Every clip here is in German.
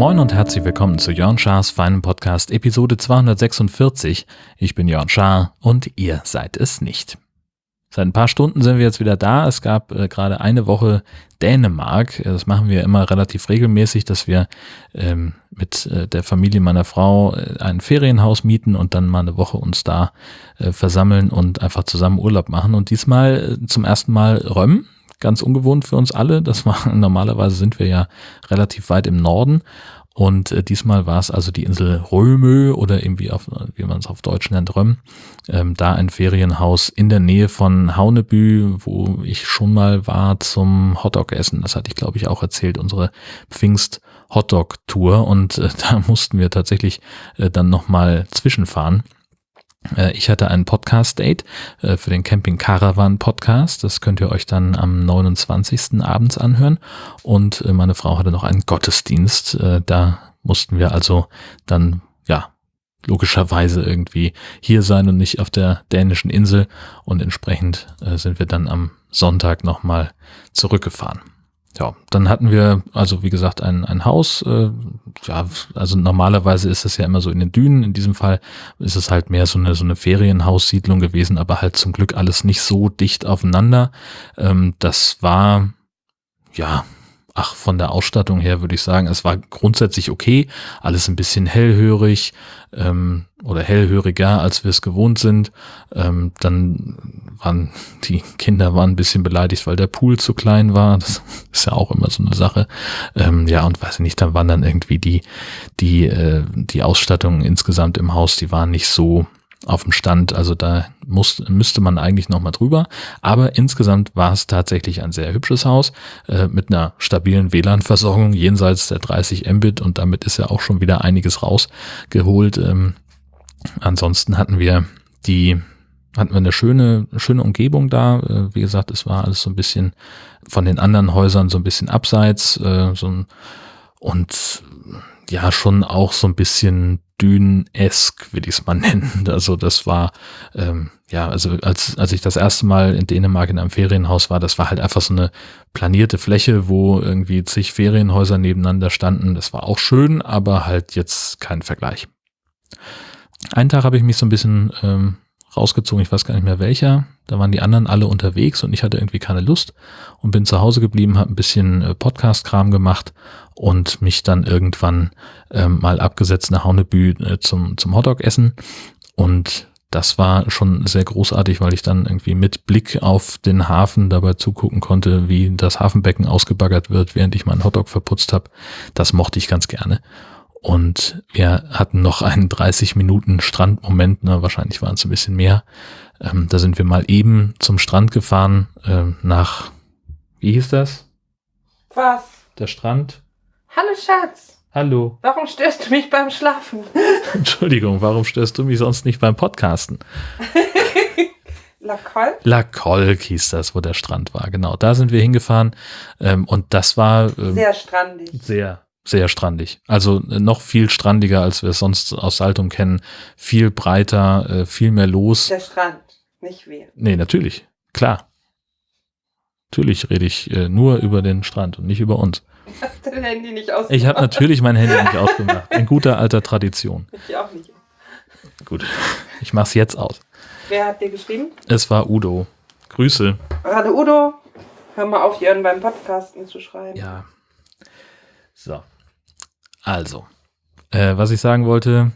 Moin und herzlich willkommen zu Jörn Schars feinem Podcast Episode 246. Ich bin Jörn Schaar und ihr seid es nicht. Seit ein paar Stunden sind wir jetzt wieder da. Es gab äh, gerade eine Woche Dänemark. Das machen wir immer relativ regelmäßig, dass wir ähm, mit äh, der Familie meiner Frau äh, ein Ferienhaus mieten und dann mal eine Woche uns da äh, versammeln und einfach zusammen Urlaub machen. Und diesmal äh, zum ersten Mal Röm. Ganz ungewohnt für uns alle. Das war normalerweise sind wir ja relativ weit im Norden. Und äh, diesmal war es also die Insel Römö oder irgendwie auf, wie man es auf Deutsch nennt, Röm. Ähm, da ein Ferienhaus in der Nähe von Haunebü, wo ich schon mal war zum Hotdog essen. Das hatte ich, glaube ich, auch erzählt, unsere Pfingst Hotdog Tour. Und äh, da mussten wir tatsächlich äh, dann nochmal zwischenfahren. Äh, ich hatte ein Podcast-Date äh, für den Camping Caravan Podcast. Das könnt ihr euch dann am 29. abends anhören. Und äh, meine Frau hatte noch einen Gottesdienst. Da mussten wir also dann, ja, logischerweise irgendwie hier sein und nicht auf der dänischen Insel. Und entsprechend sind wir dann am Sonntag nochmal zurückgefahren ja, dann hatten wir also wie gesagt ein, ein Haus. Äh, ja, also normalerweise ist es ja immer so in den Dünen. In diesem Fall ist es halt mehr so eine so eine Ferienhaussiedlung gewesen, aber halt zum Glück alles nicht so dicht aufeinander. Ähm, das war ja ach, von der Ausstattung her würde ich sagen, es war grundsätzlich okay, alles ein bisschen hellhörig ähm, oder hellhöriger, als wir es gewohnt sind. Ähm, dann waren die Kinder waren ein bisschen beleidigt, weil der Pool zu klein war. Das ist ja auch immer so eine Sache. Ähm, ja, und weiß ich nicht, dann waren dann irgendwie die, die, äh, die Ausstattung insgesamt im Haus, die waren nicht so auf dem Stand. Also da muss, müsste man eigentlich nochmal drüber. Aber insgesamt war es tatsächlich ein sehr hübsches Haus äh, mit einer stabilen WLAN-Versorgung jenseits der 30 Mbit und damit ist ja auch schon wieder einiges rausgeholt. Ähm, ansonsten hatten wir die hatten wir eine schöne, schöne Umgebung da. Äh, wie gesagt, es war alles so ein bisschen von den anderen Häusern so ein bisschen abseits, äh, so ein, und ja, schon auch so ein bisschen Dünen-esk, will ich es mal nennen. Also das war, ähm, ja, also als, als ich das erste Mal in Dänemark in einem Ferienhaus war, das war halt einfach so eine planierte Fläche, wo irgendwie zig Ferienhäuser nebeneinander standen. Das war auch schön, aber halt jetzt kein Vergleich. Einen Tag habe ich mich so ein bisschen ähm, rausgezogen, ich weiß gar nicht mehr welcher. Da waren die anderen alle unterwegs und ich hatte irgendwie keine Lust und bin zu Hause geblieben, habe ein bisschen äh, Podcast-Kram gemacht und mich dann irgendwann ähm, mal abgesetzt nach Haunebü äh, zum, zum Hotdog essen. Und das war schon sehr großartig, weil ich dann irgendwie mit Blick auf den Hafen dabei zugucken konnte, wie das Hafenbecken ausgebaggert wird, während ich meinen Hotdog verputzt habe. Das mochte ich ganz gerne. Und wir hatten noch einen 30 Minuten Strandmoment, ne, wahrscheinlich waren es ein bisschen mehr. Ähm, da sind wir mal eben zum Strand gefahren, äh, nach, wie hieß das? Was? Der Strand? Hallo Schatz. Hallo. Warum störst du mich beim Schlafen? Entschuldigung, warum störst du mich sonst nicht beim Podcasten? La Colque? La Colque hieß das, wo der Strand war. Genau, da sind wir hingefahren. Ähm, und das war ähm, sehr strandig. Sehr, sehr strandig. Also äh, noch viel strandiger, als wir es sonst aus Saltum kennen. Viel breiter, äh, viel mehr los. Der Strand, nicht wir. Nee, natürlich. Klar. Natürlich rede ich äh, nur über den Strand und nicht über uns. Hast du dein Handy nicht ausgemacht? Ich habe natürlich mein Handy nicht ausgemacht. In guter alter Tradition. Ich auch nicht. Gut, ich mach's jetzt aus. Wer hat dir geschrieben? Es war Udo. Grüße. Gerade Udo. Hör mal auf, Jörn beim Podcasten zu schreiben. Ja. So. Also, äh, was ich sagen wollte,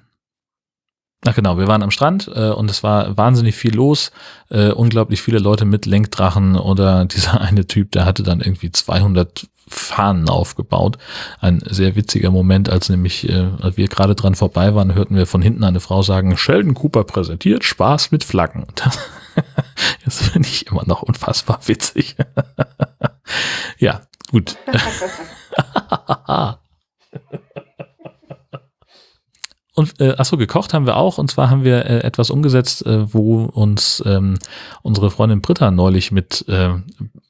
Ach genau, wir waren am Strand äh, und es war wahnsinnig viel los, äh, unglaublich viele Leute mit Lenkdrachen oder dieser eine Typ, der hatte dann irgendwie 200 Fahnen aufgebaut. Ein sehr witziger Moment, als nämlich äh, als wir gerade dran vorbei waren, hörten wir von hinten eine Frau sagen, Sheldon Cooper präsentiert Spaß mit Flaggen. Das, das finde ich immer noch unfassbar witzig. ja, gut. Und äh, achso, gekocht haben wir auch. Und zwar haben wir äh, etwas umgesetzt, äh, wo uns ähm, unsere Freundin Britta neulich mit äh,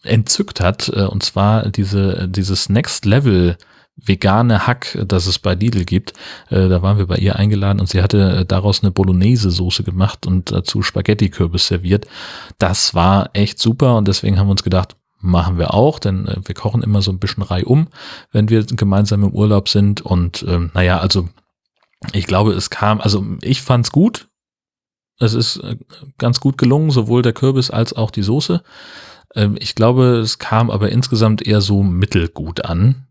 entzückt hat. Äh, und zwar diese dieses Next Level vegane Hack, das es bei Lidl gibt. Äh, da waren wir bei ihr eingeladen und sie hatte äh, daraus eine Bolognese-Soße gemacht und dazu Spaghetti-Kürbis serviert. Das war echt super und deswegen haben wir uns gedacht, machen wir auch, denn äh, wir kochen immer so ein bisschen reihum, wenn wir gemeinsam im Urlaub sind. Und ähm, naja, also ich glaube, es kam, also ich fand's gut. Es ist äh, ganz gut gelungen, sowohl der Kürbis als auch die Soße. Ähm, ich glaube, es kam aber insgesamt eher so mittelgut an.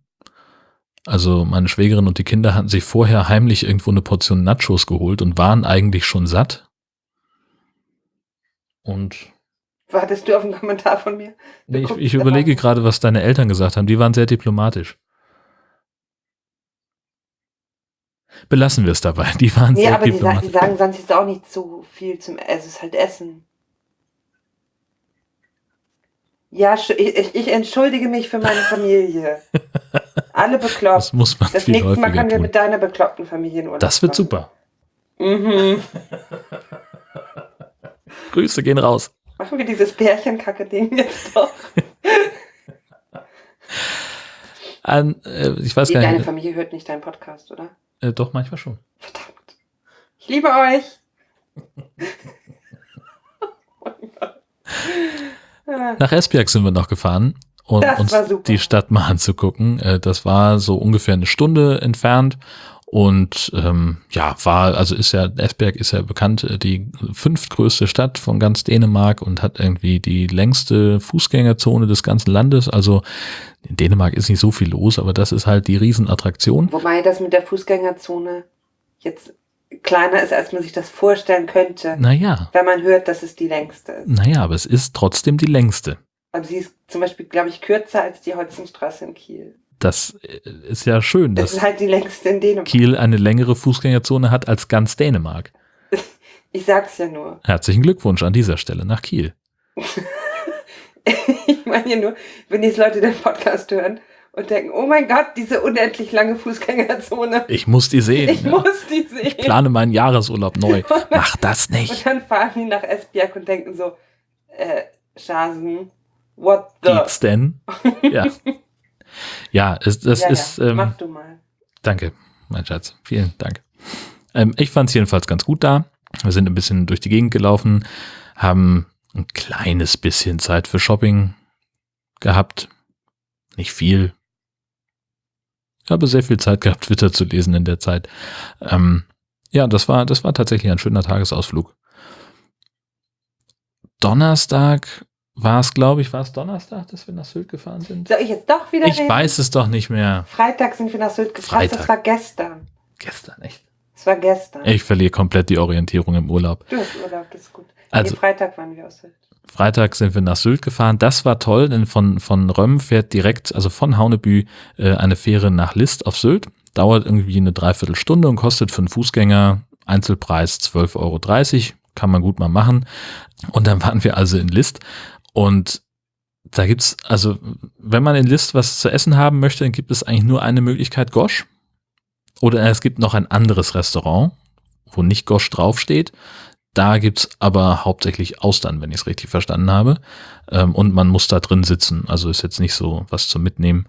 Also meine Schwägerin und die Kinder hatten sich vorher heimlich irgendwo eine Portion Nachos geholt und waren eigentlich schon satt. Und Wartest du auf einen Kommentar von mir? nee, ich, ich überlege gerade, was deine Eltern gesagt haben. Die waren sehr diplomatisch. Belassen wir es dabei. Die waren Nee, sehr aber die, sa- die sagen sonst jetzt auch nicht so viel zum Essen. Es ist halt Essen. Ja, ich, ich- entschuldige mich für meine Familie. Alle bekloppt. das muss man Das nächste Mal können wir mit deiner bekloppten Familie in Urlaub Das wird super. Mhm. Grüße gehen raus. Machen wir dieses Pärchenkacke-Ding jetzt doch. An, äh, ich weiß Nee, gar deine nicht. Familie hört nicht deinen Podcast, oder? Äh, doch, manchmal schon. Verdammt. Ich liebe euch. Nach Esbjerg sind wir noch gefahren, um uns die Stadt mal anzugucken. Äh, Das war so ungefähr eine Stunde entfernt und ähm, ja, war, also ist ja, Esbjerg ist ja bekannt, äh, die fünftgrößte Stadt von ganz Dänemark und hat irgendwie die längste Fußgängerzone des ganzen Landes. Also in Dänemark ist nicht so viel los, aber das ist halt die Riesenattraktion. Wobei das mit der Fußgängerzone jetzt kleiner ist, als man sich das vorstellen könnte, Naja, wenn man hört, dass es die längste ist. naja, aber es ist trotzdem die längste. Aber sie ist zum Beispiel, glaube ich, kürzer als die Holzenstraße in Kiel. Das äh, ist ja schön, Das dass halt. Kiel eine längere Fußgängerzone hat als ganz Dänemark. Ich sag's ja nur. Herzlichen Glückwunsch an dieser Stelle nach Kiel. ich meine ja nur, wenn jetzt Leute den Podcast hören und denken, oh mein Gott, diese unendlich lange Fußgängerzone. Ich muss die sehen. Ich ja. muss die sehen. Ich plane meinen Jahresurlaub neu. Mach das Und nicht. dann fahren die nach Esbjerg und denken so, äh, Schasen, what the? Geht's denn? Ja. Ja, es, das ja, ist. ja, Ähm, mach du mal. danke, mein Schatz. Vielen Dank. Ähm, ich fand es jedenfalls ganz gut da. Wir sind ein bisschen durch die Gegend gelaufen, haben ein kleines bisschen Zeit für Shopping gehabt. Nicht viel. Ich habe sehr viel Zeit gehabt, Twitter zu lesen in der Zeit. Ähm, ja, das war, das war tatsächlich ein schöner Tagesausflug. Donnerstag war es, glaube ich, war es Donnerstag, dass wir nach Sylt gefahren sind? Soll ich jetzt doch wieder Ich reden? weiß es doch nicht mehr. Freitag sind wir nach Sylt gefahren. Das Freitag. war gestern. Gestern, echt? Das war gestern. Ich verliere komplett die Orientierung im Urlaub. Du hast Urlaub, das ist gut. Also- nee, Freitag waren wir aus Sylt. Freitag sind wir nach Sylt gefahren. Das war toll, denn von, von Röm fährt direkt, also von Haunebü, äh, eine Fähre nach List auf Sylt. Dauert irgendwie eine Dreiviertelstunde und kostet für einen Fußgänger Einzelpreis 12,30 Euro. Kann man gut mal machen. Und dann waren wir also in List. Und da gibt's, also, wenn man in List was zu essen haben möchte, dann gibt es eigentlich nur eine Möglichkeit, Gosch. Oder es gibt noch ein anderes Restaurant, wo nicht Gosch draufsteht. Da gibt's aber hauptsächlich Austern, wenn ich es richtig verstanden habe. Ähm, und man muss da drin sitzen. Also ist jetzt nicht so was zum Mitnehmen.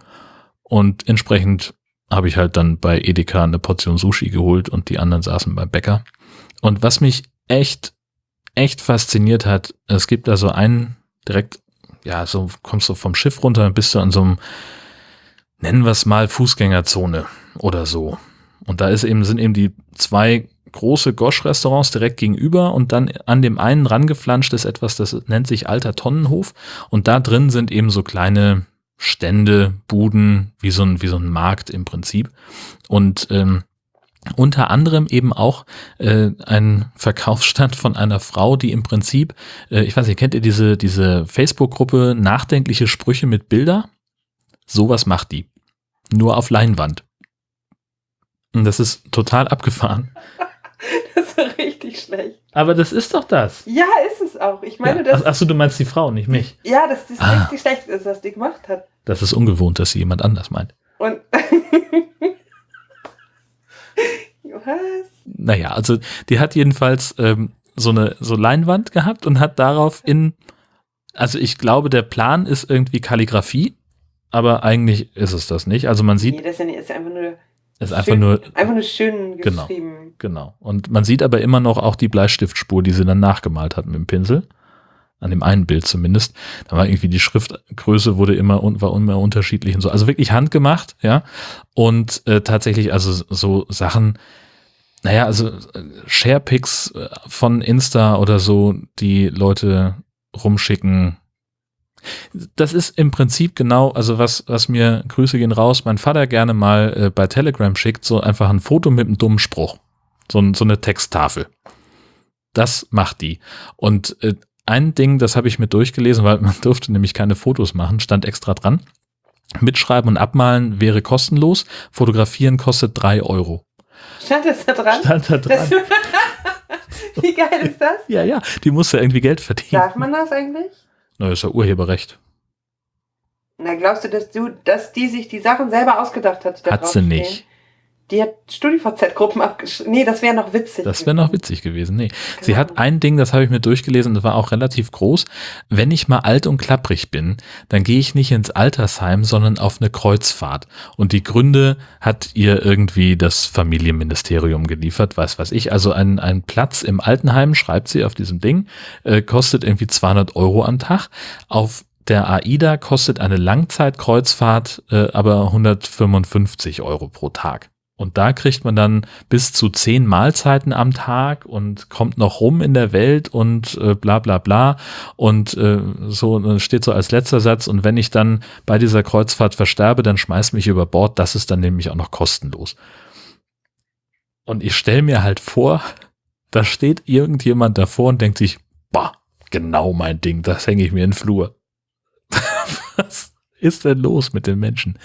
Und entsprechend habe ich halt dann bei Edeka eine Portion Sushi geholt und die anderen saßen beim Bäcker. Und was mich echt, echt fasziniert hat, es gibt da so einen direkt, ja, so kommst du vom Schiff runter bist du an so einem, nennen wir es mal Fußgängerzone oder so. Und da ist eben, sind eben die zwei große Gosch-Restaurants direkt gegenüber und dann an dem einen rangeflanscht ist etwas, das nennt sich Alter Tonnenhof und da drin sind eben so kleine Stände, Buden, wie so ein, wie so ein Markt im Prinzip und ähm, unter anderem eben auch äh, ein Verkaufsstand von einer Frau, die im Prinzip, äh, ich weiß nicht, kennt ihr diese, diese Facebook-Gruppe Nachdenkliche Sprüche mit Bilder? Sowas macht die. Nur auf Leinwand. Und das ist total abgefahren. Das war richtig schlecht. Aber das ist doch das. Ja, ist es auch. Ich meine, ja. dass, Achso, du meinst die Frau, nicht mich. ja, dass das Ah. richtig schlecht ist, was die gemacht hat. Das ist ungewohnt, dass sie jemand anders meint. Und. was? Naja, also die hat jedenfalls ähm, so eine so Leinwand gehabt und hat darauf in, also ich glaube, der Plan ist irgendwie Kalligrafie aber eigentlich ist es das nicht. Also man sieht. Nee, das ist ja einfach nur. Ist einfach nur. Einfach nur schön Genau. geschrieben. Genau. Und man sieht aber immer noch auch die Bleistiftspur, die sie dann nachgemalt hat mit dem Pinsel. An dem einen Bild zumindest. Da war irgendwie die Schriftgröße wurde immer und war immer unterschiedlich und so. Also wirklich handgemacht, ja. Und äh, tatsächlich, also so Sachen, naja, also Sharepics äh, von Insta oder so, die Leute rumschicken. Das ist im Prinzip genau, also was, was mir, Grüße gehen raus, mein Vater gerne mal äh, bei Telegram schickt, so einfach ein Foto mit einem dummen Spruch. So, so eine Texttafel. Das macht die. Und äh, ein Ding, das habe ich mir durchgelesen, weil man durfte nämlich keine Fotos machen, stand extra dran. Mitschreiben und abmalen wäre kostenlos, fotografieren kostet drei Euro. Stand das da dran? Stand da Das, dran. wie geil ist das? Ja, ja, die musste irgendwie Geld verdienen. Darf man das eigentlich? Na, ist ja Urheberrecht. Na, glaubst du, dass du, dass die sich die Sachen selber ausgedacht hat? die da Hat sie nicht. Die hat StudiVZ-Gruppen abgeschrieben. Nee, das wäre noch witzig. Das wäre noch witzig gewesen. Nee. Sie Genau. hat ein Ding, das habe ich mir durchgelesen, das war auch relativ groß. Wenn ich mal alt und klapprig bin, dann gehe ich nicht ins Altersheim, sondern auf eine Kreuzfahrt. Und die Gründe hat ihr irgendwie das Familienministerium geliefert, weiß was ich. Also ein, ein Platz im Altenheim, schreibt sie auf diesem Ding, äh, kostet irgendwie 200 Euro am Tag. Auf der AIDA kostet eine Langzeitkreuzfahrt äh, aber 155 Euro pro Tag. Und da kriegt man dann bis zu zehn Mahlzeiten am Tag und kommt noch rum in der Welt und äh, bla bla bla. Und äh, so steht so als letzter Satz, und wenn ich dann bei dieser Kreuzfahrt versterbe, dann schmeiß mich über Bord. Das ist dann nämlich auch noch kostenlos. Und ich stelle mir halt vor, da steht irgendjemand davor und denkt sich, bah, genau mein Ding, das hänge ich mir in den Flur. Was ist denn los mit den Menschen?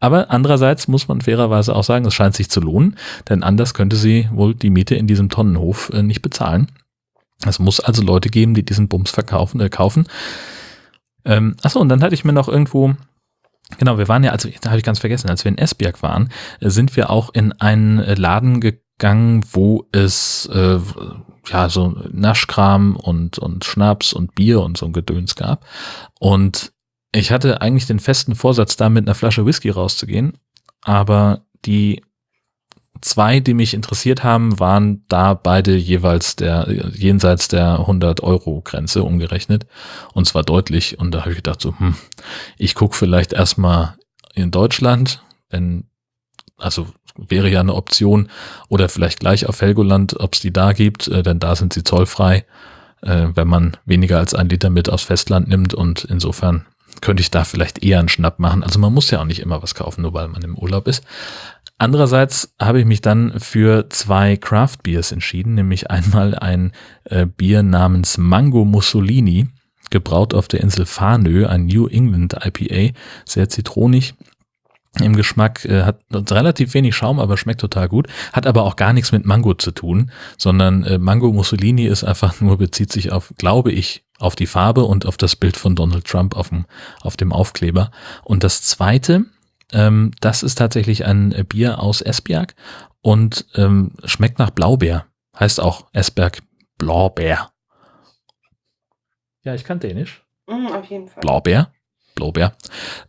Aber andererseits muss man fairerweise auch sagen, es scheint sich zu lohnen, denn anders könnte sie wohl die Miete in diesem Tonnenhof äh, nicht bezahlen. Es muss also Leute geben, die diesen Bums verkaufen, äh, kaufen. Ähm, achso, und dann hatte ich mir noch irgendwo, genau, wir waren ja, also da habe ich ganz vergessen, als wir in Esbjerg waren, äh, sind wir auch in einen äh, Laden gegangen, wo es äh, ja so Naschkram und, und Schnaps und Bier und so ein Gedöns gab. Und ich hatte eigentlich den festen Vorsatz, da mit einer Flasche Whisky rauszugehen, aber die zwei, die mich interessiert haben, waren da beide jeweils der jenseits der 100 Euro Grenze umgerechnet und zwar deutlich. Und da habe ich gedacht so, hm, ich guck vielleicht erstmal in Deutschland, denn also wäre ja eine Option. Oder vielleicht gleich auf Helgoland, ob es die da gibt, äh, denn da sind sie zollfrei, äh, wenn man weniger als ein Liter mit aufs Festland nimmt und insofern könnte ich da vielleicht eher einen Schnapp machen. Also man muss ja auch nicht immer was kaufen, nur weil man im Urlaub ist. Andererseits habe ich mich dann für zwei Craft Beers entschieden, nämlich einmal ein äh, Bier namens Mango Mussolini, gebraut auf der Insel Farnö, ein New England IPA, sehr zitronig im Geschmack, äh, hat relativ wenig Schaum, aber schmeckt total gut, hat aber auch gar nichts mit Mango zu tun, sondern äh, Mango Mussolini ist einfach nur, bezieht sich auf, glaube ich, auf die Farbe und auf das Bild von Donald Trump auf dem, auf dem Aufkleber. Und das zweite, ähm, das ist tatsächlich ein äh, Bier aus Esbjerg und ähm, schmeckt nach Blaubeer. Heißt auch Esbjerg Blaubeer. Ja, ich kann Dänisch. Mm, auf jeden Fall. Blaubeer. Blaubeer.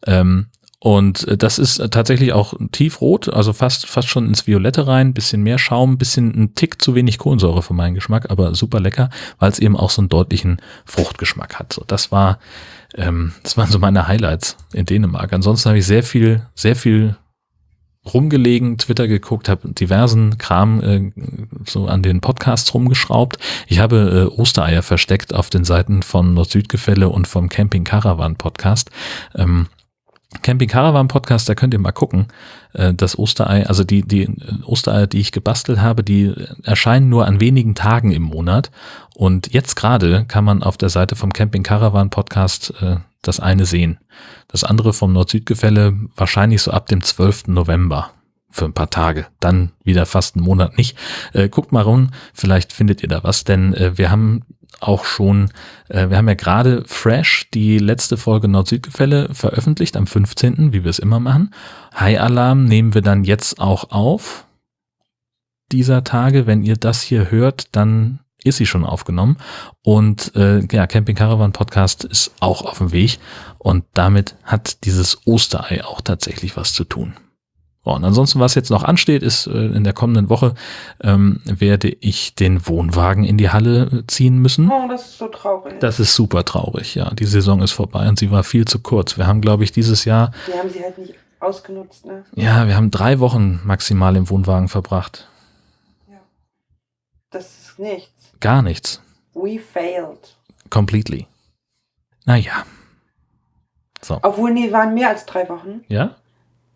Ähm, und äh, das ist äh, tatsächlich auch tiefrot, also fast, fast schon ins Violette rein, bisschen mehr Schaum, bisschen ein Tick zu wenig Kohlensäure für meinen Geschmack, aber super lecker, weil es eben auch so einen deutlichen Fruchtgeschmack hat. So, das war, ähm, das waren so meine Highlights in Dänemark. Ansonsten habe ich sehr viel, sehr viel rumgelegen, Twitter geguckt, habe diversen Kram äh, so an den Podcasts rumgeschraubt. Ich habe äh, Ostereier versteckt auf den Seiten von Nord-Süd-Gefälle und vom Camping Caravan Podcast. Ähm, Camping Caravan Podcast, da könnt ihr mal gucken. Äh, Das Osterei, also die, die Ostereier, die ich gebastelt habe, die erscheinen nur an wenigen Tagen im Monat. Und jetzt gerade kann man auf der Seite vom Camping Caravan Podcast äh, das eine sehen. Das andere vom Nord-Süd-Gefälle wahrscheinlich so ab dem 12. November für ein paar Tage. Dann wieder fast einen Monat nicht. Äh, guckt mal rum, vielleicht findet ihr da was, denn äh, wir haben auch schon, äh, wir haben ja gerade fresh die letzte Folge Nord-Süd-Gefälle veröffentlicht am 15., wie wir es immer machen. High Alarm nehmen wir dann jetzt auch auf dieser Tage. Wenn ihr das hier hört, dann ist sie schon aufgenommen. Und äh, ja, Camping Caravan Podcast ist auch auf dem Weg. Und damit hat dieses Osterei auch tatsächlich was zu tun. Und ansonsten, was jetzt noch ansteht, ist äh, in der kommenden Woche ähm, werde ich den Wohnwagen in die Halle ziehen müssen. Oh, das ist so traurig. Das ist super traurig, ja. Die Saison ist vorbei und sie war viel zu kurz. Wir haben, glaube ich, dieses Jahr. Wir haben sie halt nicht ausgenutzt, ne? Ja, wir haben drei Wochen maximal im Wohnwagen verbracht. Ja. Das ist nichts. Gar nichts. We failed. Completely. Naja. So. Obwohl, nee, waren mehr als drei Wochen, Ja?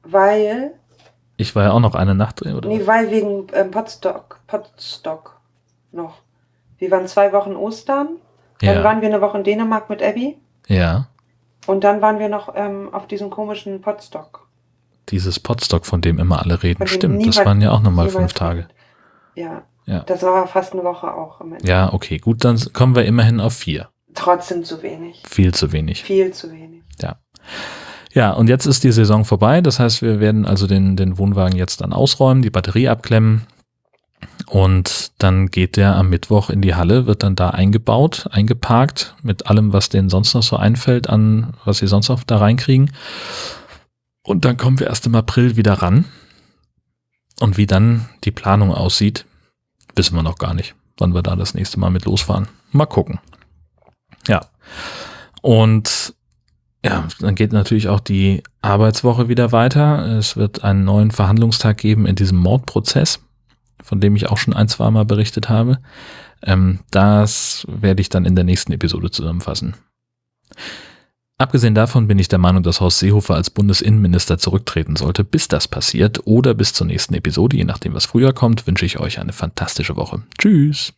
weil, Ich war ja auch noch eine Nacht drin, oder? nee, weil wegen ähm, Potstock, Potstock noch. Wir waren zwei Wochen Ostern, dann ja. waren wir eine Woche in Dänemark mit Abby ja. und dann waren wir noch ähm, auf diesem komischen Potstock. Dieses Potstock, von dem immer alle reden. Stimmt, das waren ja auch nochmal fünf Tage. Ja, Ja. das war fast eine Woche auch im Endeffekt. Ja, okay, gut, dann kommen wir immerhin auf vier. Trotzdem zu wenig. Viel zu wenig. Viel zu wenig. Ja, und jetzt ist die Saison vorbei. Das heißt, wir werden also den, den Wohnwagen jetzt dann ausräumen, die Batterie abklemmen. Und dann geht der am Mittwoch in die Halle, wird dann da eingebaut, eingeparkt mit allem, was denen sonst noch so einfällt, an was sie sonst noch da reinkriegen. Und dann kommen wir erst im April wieder ran. Und wie dann die Planung aussieht, wissen wir noch gar nicht, wann wir da das nächste Mal mit losfahren. Mal gucken. Ja. Und ja, dann geht natürlich auch die Arbeitswoche wieder weiter. Es wird einen neuen Verhandlungstag geben in diesem Mordprozess, von dem ich auch schon ein, zwei Mal berichtet habe. Ähm, das werde ich dann in der nächsten Episode zusammenfassen. Abgesehen davon bin ich der Meinung, dass Horst Seehofer als Bundesinnenminister zurücktreten sollte. Bis das passiert oder bis zur nächsten Episode, je nachdem was früher kommt, wünsche ich euch eine fantastische Woche. Tschüss.